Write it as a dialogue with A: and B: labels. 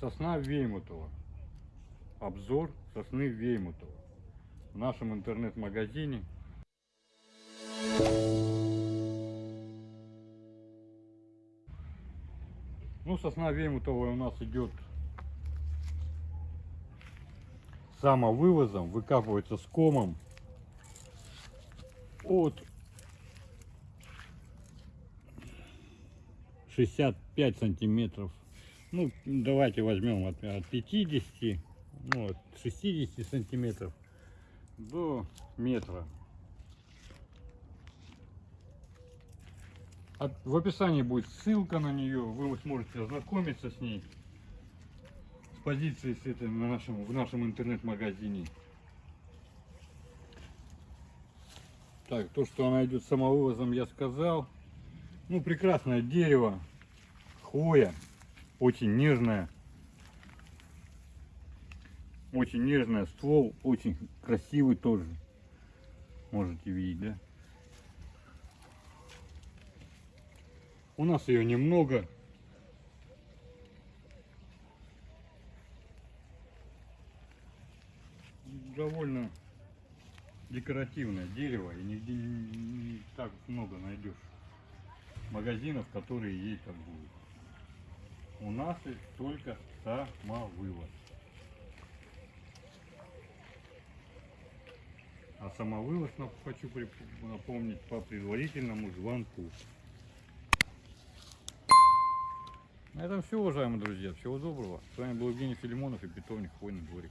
A: Сосна Веймутова. Обзор сосны Веймутова. В нашем интернет-магазине. Ну, сосна Веймутова у нас идет самовывозом, выкапывается с комом от 65 сантиметров. Ну, давайте возьмем от, от 50, ну, от 60 сантиметров до метра. От- в описании будет ссылка на нее, вы сможете ознакомиться с ней, с позицией с этой на нашем, в нашем интернет-магазине. Так, то, что она идет самовывозом, я сказал. Ну, прекрасное дерево, хвоя, очень нежная. Очень нежная, ствол очень красивый тоже. Можете видеть, да? У нас ее немного. Довольно декоративное дерево и нигде не, так много найдешь магазинов, которые ей торгуют. У нас только самовывоз. А самовывоз, хочу напомнить, по предварительному звонку. На этом все, уважаемые друзья. Всего доброго. С вами был Евгений Филимонов и питомник Хвойный дворик.